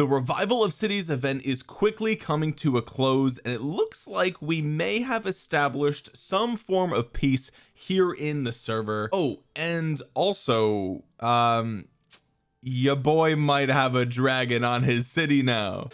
the revival of cities event is quickly coming to a close and it looks like we may have established some form of peace here in the server. Oh and also um your boy might have a dragon on his city now.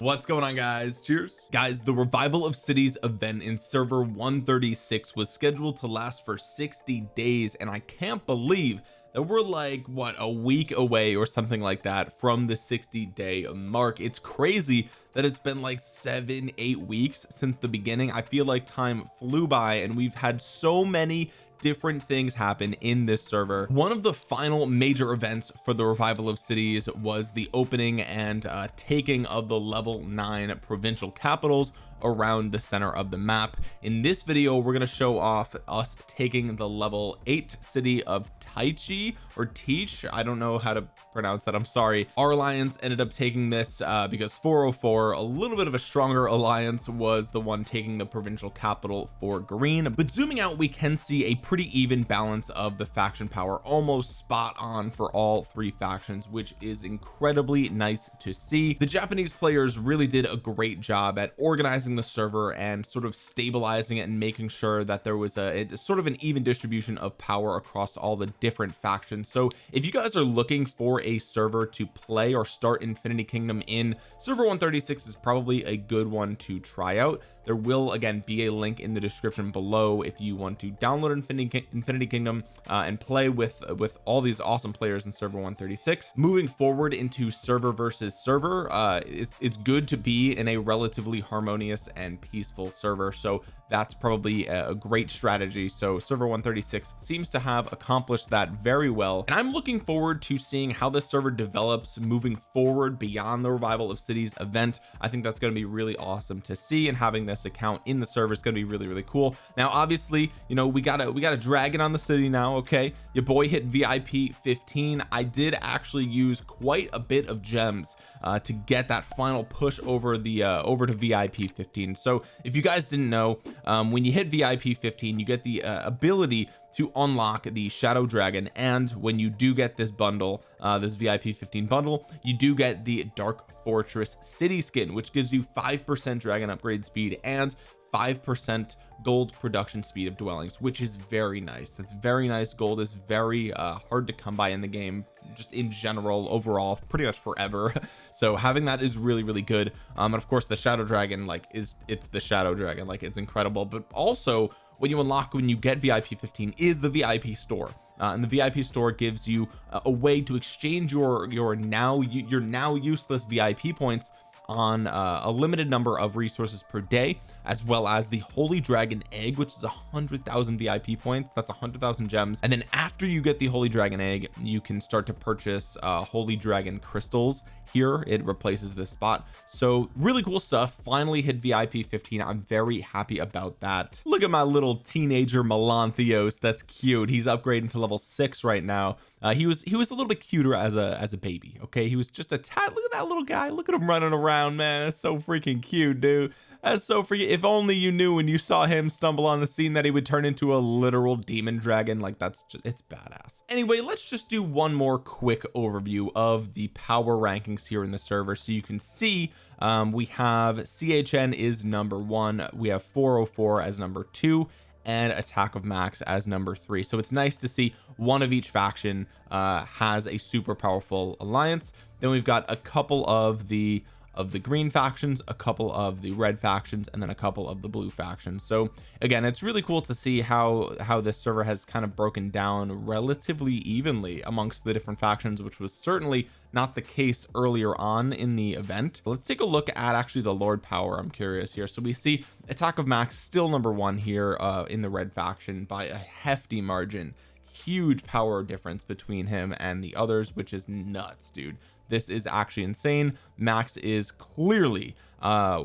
What's going on guys? Cheers. Guys the revival of cities event in server 136 was scheduled to last for 60 days and I can't believe that we're like what a week away or something like that from the 60 day mark. It's crazy that it's been like seven eight weeks since the beginning. I feel like time flew by and we've had so many different things happen in this server. One of the final major events for the revival of cities was the opening and uh, taking of the level 9 provincial capitals around the center of the map. In this video we're going to show off us taking the level 8 city of Taichi or Teach. I don't know how to pronounce that. I'm sorry. Our alliance ended up taking this uh, because 404 a little bit of a stronger alliance was the one taking the provincial capital for green. But zooming out we can see a pretty even balance of the faction power. Almost spot on for all three factions which is incredibly nice to see. The Japanese players really did a great job at organizing the server and sort of stabilizing it and making sure that there was a, a sort of an even distribution of power across all the different factions. So if you guys are looking for a server to play or start Infinity Kingdom in server 136 is probably a good one to try out there will again be a link in the description below if you want to download Infinity, Infinity Kingdom uh, and play with with all these awesome players in server 136 moving forward into server versus server uh it's, it's good to be in a relatively harmonious and peaceful server so that's probably a great strategy. So server 136 seems to have accomplished that very well and I'm looking forward to seeing how this server develops moving forward beyond the revival of cities event. I think that's going to be really awesome to see and having this account in the server is going to be really really cool. Now obviously you know we got a we got a dragon on the city now okay? Your boy hit VIP 15 I did actually use quite a bit of gems uh, to get that final push over the uh, over to VIP 15 so if you guys didn't know um, when you hit VIP 15 you get the uh, ability to unlock the shadow dragon. And when you do get this bundle uh, this VIP 15 bundle you do get the dark fortress city skin which gives you five percent dragon upgrade speed and five percent gold production speed of dwellings which is very nice. That's very nice. Gold is very uh, hard to come by in the game just in general overall pretty much forever. So having that is really really good. Um and of course the shadow dragon like is it's the shadow dragon like it's incredible. But also when you unlock when you get VIP 15 is the VIP store. Uh, and the VIP store gives you a, a way to exchange your your now your now useless VIP points on uh, a limited number of resources per day as well as the holy dragon egg which is a hundred thousand VIP points. That's a hundred thousand gems. And then after you get the holy dragon egg you can start to purchase uh, holy dragon crystals here it replaces this spot. So really cool stuff. Finally hit VIP 15 I'm very happy about that. Look at my little teenager Melanthios that's cute. He's upgrading to level six right now. Uh, he was he was a little bit cuter as a as a baby okay? He was just a tad look at that little guy. Look at him running around man. That's so freaking cute dude that's so freaking if only you knew when you saw him stumble on the scene that he would turn into a literal demon dragon. Like that's just it's badass. Anyway let's just do one more quick overview of the power rankings here in the server. So you can see um, we have CHN is number one we have 404 as number two and attack of max as number three. So it's nice to see one of each faction uh has a super powerful alliance. Then we've got a couple of the of the green factions a couple of the red factions and then a couple of the blue factions. So again it's really cool to see how how this server has kind of broken down relatively evenly amongst the different factions which was certainly not the case earlier on in the event. Let's take a look at actually the lord power I'm curious here. So we see attack of max still number one here uh in the red faction by a hefty margin. Huge power difference between him and the others which is nuts dude this is actually insane. Max is clearly uh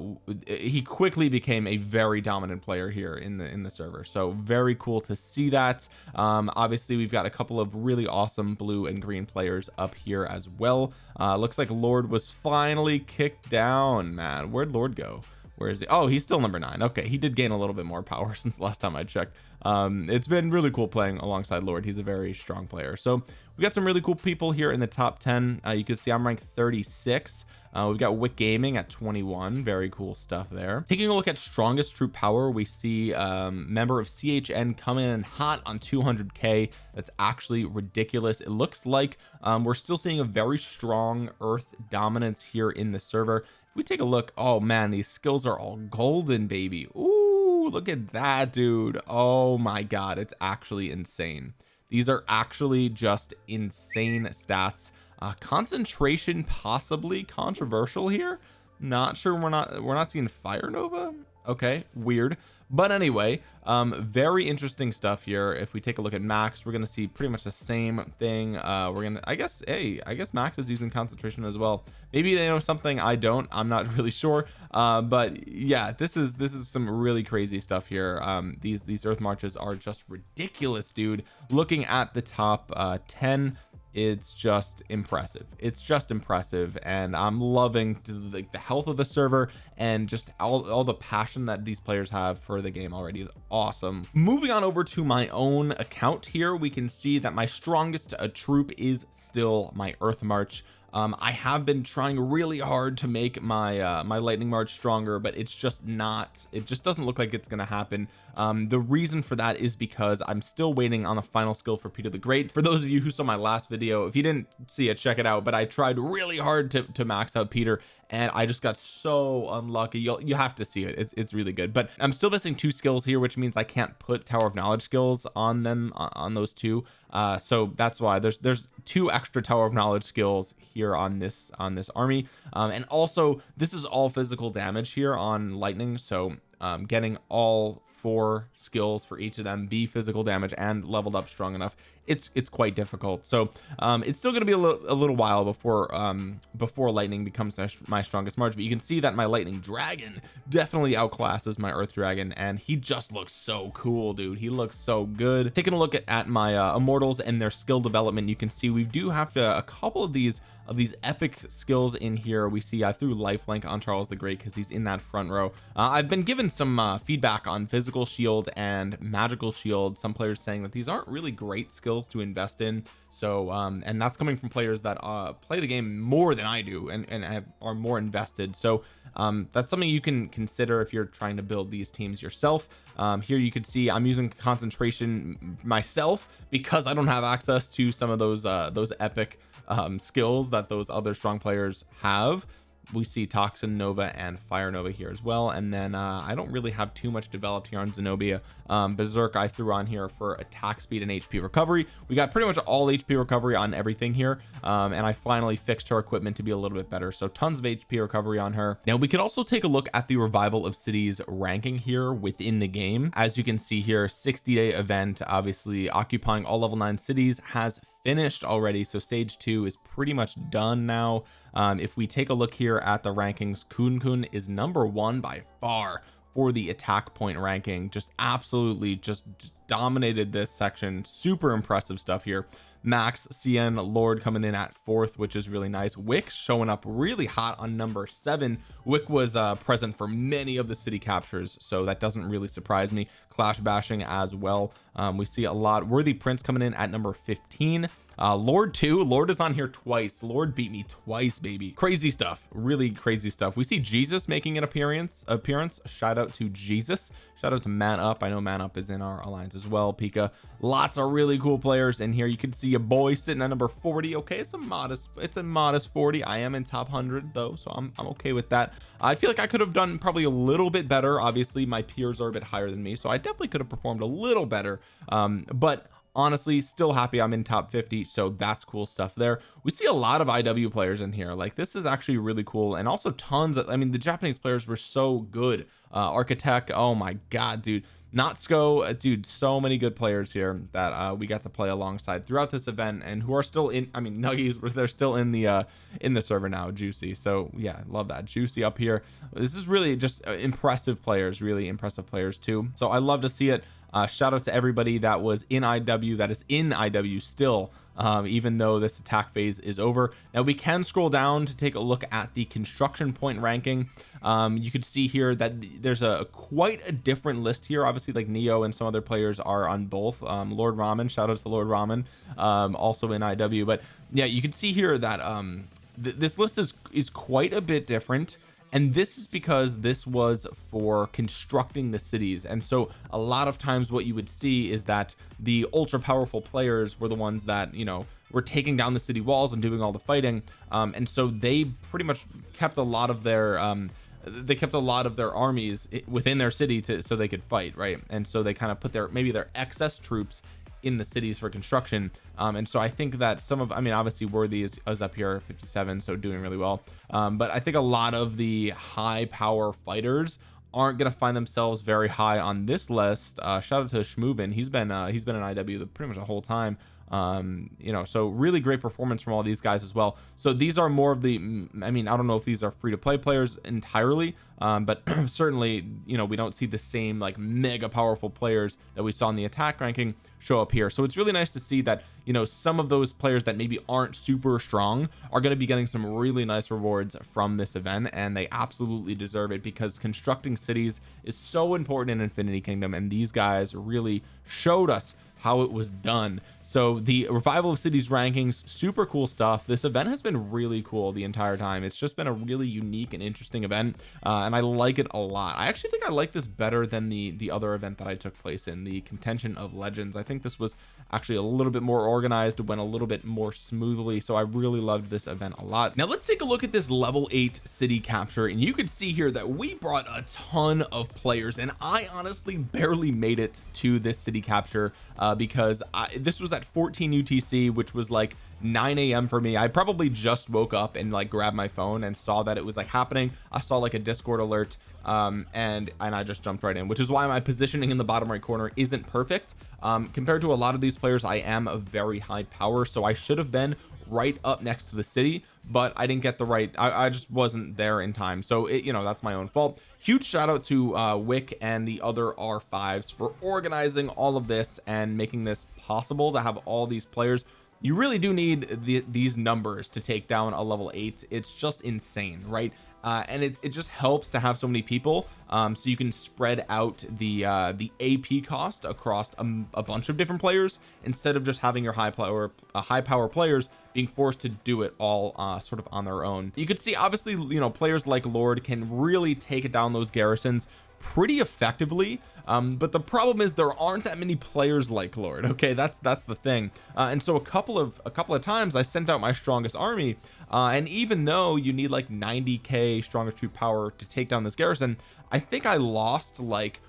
he quickly became a very dominant player here in the in the server. So very cool to see that. Um obviously we've got a couple of really awesome blue and green players up here as well. Uh looks like Lord was finally kicked down man. Where'd Lord go where is he? Oh he's still number nine. Okay he did gain a little bit more power since last time I checked. Um it's been really cool playing alongside Lord. He's a very strong player. So we got some really cool people here in the top 10 uh, you can see I'm ranked 36 uh, we've got Wick Gaming at 21 very cool stuff there. Taking a look at strongest troop power we see um member of CHN coming in hot on 200k that's actually ridiculous. It looks like um, we're still seeing a very strong earth dominance here in the server we take a look oh man these skills are all golden baby. Ooh, look at that dude. Oh my god it's actually insane. These are actually just insane stats. Uh, concentration possibly controversial here? Not sure we're not we're not seeing fire nova? Okay weird but anyway um very interesting stuff here. If we take a look at max we're going to see pretty much the same thing. Uh we're gonna I guess hey I guess max is using concentration as well. Maybe they know something I don't I'm not really sure. Uh but yeah this is this is some really crazy stuff here. Um these these earth marches are just ridiculous dude. Looking at the top uh 10 it's just impressive. It's just impressive and I'm loving the, the health of the server and just all, all the passion that these players have for the game already is awesome. Moving on over to my own account here we can see that my strongest uh, troop is still my earth march um, I have been trying really hard to make my uh, my lightning march stronger but it's just not it just doesn't look like it's gonna happen. Um, the reason for that is because I'm still waiting on the final skill for Peter the Great. For those of you who saw my last video if you didn't see it check it out but I tried really hard to, to max out Peter and I just got so unlucky. You'll you have to see it. It's, it's really good. But I'm still missing two skills here which means I can't put Tower of Knowledge skills on them on those two uh so that's why there's there's two extra Tower of Knowledge skills here on this on this army. Um and also this is all physical damage here on lightning. So um getting all four skills for each of them be physical damage and leveled up strong enough it's it's quite difficult. So um it's still going to be a, a, little while before um before lightning becomes my strongest march but you can see that my lightning dragon definitely outclasses my earth dragon and he just looks so cool dude. He looks so good. Taking a look at, at my uh, immortals and their skill development you can see we do have to a couple of these of these epic skills in here. We see I threw lifelink on Charles the Great because he's in that front row. Uh, I've been given some uh, feedback on physical shield and magical shield. Some players saying that these aren't really great to invest in. So um and that's coming from players that uh play the game more than I do and and have, are more invested. So um that's something you can consider if you're trying to build these teams yourself. Um here you can see I'm using concentration myself because I don't have access to some of those uh those epic um skills that those other strong players have we see toxin nova and fire nova here as well. And then uh, I don't really have too much developed here on Zenobia. Um, berserk I threw on here for attack speed and HP recovery. We got pretty much all HP recovery on everything here. Um, and I finally fixed her equipment to be a little bit better. So tons of HP recovery on her. Now we could also take a look at the revival of cities ranking here within the game. As you can see here 60 day event obviously occupying all level 9 cities has finished already. So stage 2 is pretty much done now um, if we take a look here at the rankings Kun Kun is number one by far for the attack point ranking. Just absolutely just, dominated this section. Super impressive stuff here. Max CN Lord coming in at fourth which is really nice. Wick showing up really hot on number seven. Wick was uh, present for many of the city captures so that doesn't really surprise me. Clash bashing as well. Um, we see a lot. Worthy prince coming in at number 15 uh lord too lord is on here twice. Lord beat me twice baby. Crazy stuff. Really crazy stuff. We see jesus making an appearance appearance. Shout out to jesus. Shout out to man up. I know man up is in our alliance as well Pika. Lots of really cool players in here. You can see a boy sitting at number 40 okay it's a modest it's a modest 40 I am in top 100 though so I'm, I'm okay with that. I feel like I could have done probably a little bit better. Obviously my peers are a bit higher than me so I definitely could have performed a little better. Um but honestly still happy I'm in top 50 so that's cool stuff there. We see a lot of IW players in here. Like this is actually really cool and also tons of I mean the Japanese players were so good. Uh architect oh my god dude. Natsuko uh, dude so many good players here that uh we got to play alongside throughout this event and who are still in I mean Nuggies they're still in the uh in the server now juicy. So yeah love that. Juicy up here. This is really just uh, impressive players really impressive players too. So I love to see it uh shout out to everybody that was in IW that is in IW still um, even though this attack phase is over. Now we can scroll down to take a look at the construction point ranking. Um, you could see here that there's a quite a different list here. Obviously like Neo and some other players are on both. Um, Lord Ramen shout out to Lord Ramen um, also in IW but yeah you can see here that um, th this list is is quite a bit different and this is because this was for constructing the cities. And so a lot of times what you would see is that the ultra powerful players were the ones that you know were taking down the city walls and doing all the fighting. Um, and so they pretty much kept a lot of their um, they kept a lot of their armies within their city to so they could fight right? And so they kind of put their maybe their excess troops in the cities for construction. Um, and so I think that some of I mean obviously worthy is, is up here 57 so doing really well. Um, but I think a lot of the high power fighters aren't going to find themselves very high on this list. Uh, shout out to Schmoovin he's been uh, he's been an IW pretty much the whole time um you know so really great performance from all these guys as well. So these are more of the I mean I don't know if these are free to play players entirely um but certainly you know we don't see the same like mega powerful players that we saw in the attack ranking show up here. So it's really nice to see that you know some of those players that maybe aren't super strong are going to be getting some really nice rewards from this event and they absolutely deserve it because constructing cities is so important in Infinity Kingdom and these guys really showed us how it was done so the revival of cities rankings super cool stuff. This event has been really cool the entire time. It's just been a really unique and interesting event uh, and I like it a lot. I actually think I like this better than the the other event that I took place in the contention of legends. I think this was actually a little bit more organized went a little bit more smoothly so I really loved this event a lot. Now let's take a look at this level 8 city capture and you can see here that we brought a ton of players and I honestly barely made it to this city capture uh, because I, this was at 14 UTC which was like 9 a.m for me. I probably just woke up and like grabbed my phone and saw that it was like happening. I saw like a discord alert um and and I just jumped right in which is why my positioning in the bottom right corner isn't perfect. Um compared to a lot of these players I am a very high power so I should have been right up next to the city but I didn't get the right I, I just wasn't there in time. So it you know that's my own fault. Huge shout out to uh Wick and the other R5s for organizing all of this and making this possible to have all these players. You really do need the, these numbers to take down a level 8 it's just insane right uh, and it, it just helps to have so many people um, so you can spread out the uh, the AP cost across a, a, bunch of different players instead of just having your high power uh, high power players being forced to do it all uh, sort of on their own. You could see obviously you know players like Lord can really take down those garrisons pretty effectively um, but the problem is there aren't that many players like Lord okay? That's that's the thing. Uh, and so a couple of a couple of times I sent out my strongest army uh, and even though you need like 90k strongest troop power to take down this garrison I think I lost like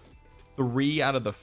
three out of the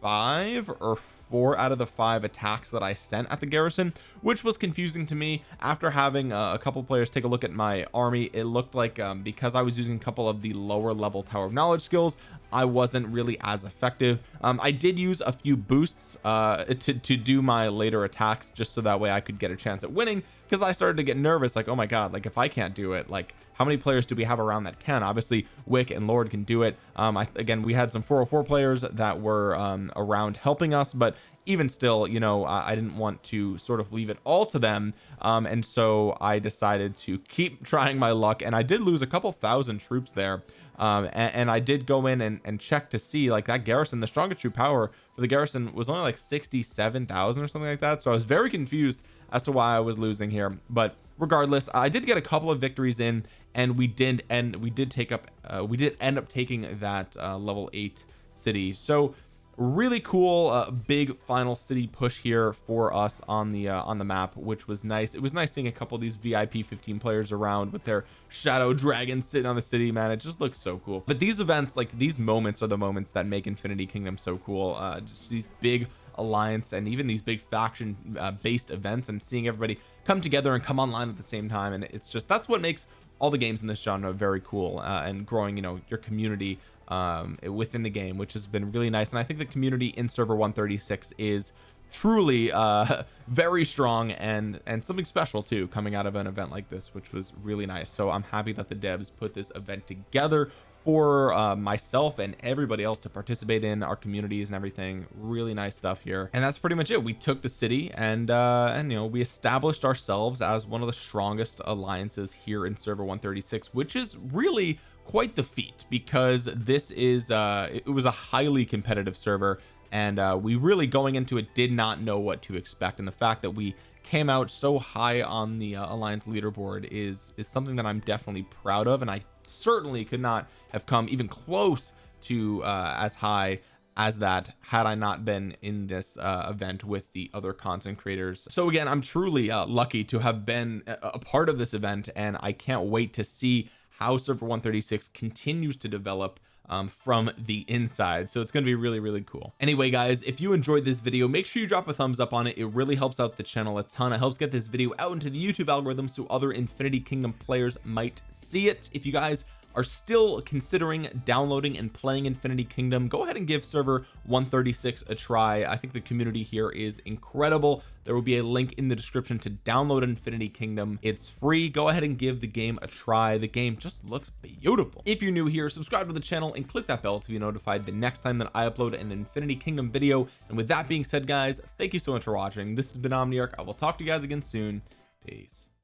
five or four out of the five attacks that I sent at the garrison which was confusing to me. After having uh, a couple players take a look at my army it looked like um, because I was using a couple of the lower level tower of knowledge skills I wasn't really as effective. Um, I did use a few boosts uh, to, to do my later attacks just so that way I could get a chance at winning because I started to get nervous like oh my god like if I can't do it like how many players do we have around that can? Obviously Wick and Lord can do it. Um I again we had some 404 players that were um around helping us but even still you know I, I didn't want to sort of leave it all to them. Um and so I decided to keep trying my luck and I did lose a couple thousand troops there. Um and, and I did go in and, and check to see like that garrison the strongest troop power for the garrison was only like 67,000 or something like that. So I was very confused as to why I was losing here. But regardless I did get a couple of victories in and we did and we did take up uh, we did end up taking that uh, level 8 city. So really cool uh, big final city push here for us on the uh, on the map which was nice. It was nice seeing a couple of these VIP 15 players around with their shadow dragon sitting on the city man. It just looks so cool. But these events like these moments are the moments that make Infinity Kingdom so cool. Uh just these big alliance and even these big faction uh, based events and seeing everybody come together and come online at the same time. And it's just that's what makes all the games in this genre are very cool uh, and growing you know your community um, within the game which has been really nice. And I think the community in server 136 is truly uh very strong and and something special too coming out of an event like this which was really nice. So I'm happy that the devs put this event together for uh, myself and everybody else to participate in our communities and everything. Really nice stuff here. And that's pretty much it. We took the city and uh and you know we established ourselves as one of the strongest alliances here in server 136 which is really quite the feat because this is uh it was a highly competitive server and uh we really going into it did not know what to expect. And the fact that we came out so high on the uh, alliance leaderboard is is something that I'm definitely proud of and I certainly could not have come even close to uh, as high as that had I not been in this uh, event with the other content creators. So again I'm truly uh, lucky to have been a, a part of this event and I can't wait to see how server 136 continues to develop um, from the inside. So it's going to be really really cool. Anyway guys if you enjoyed this video make sure you drop a thumbs up on it. It really helps out the channel a ton. It helps get this video out into the YouTube algorithm so other Infinity Kingdom players might see it. If you guys are still considering downloading and playing Infinity Kingdom. Go ahead and give server 136 a try. I think the community here is incredible. There will be a link in the description to download Infinity Kingdom. It's free. Go ahead and give the game a try. The game just looks beautiful. If you're new here subscribe to the channel and click that bell to be notified the next time that I upload an Infinity Kingdom video. And with that being said guys thank you so much for watching. This has been Omniarch I will talk to you guys again soon. Peace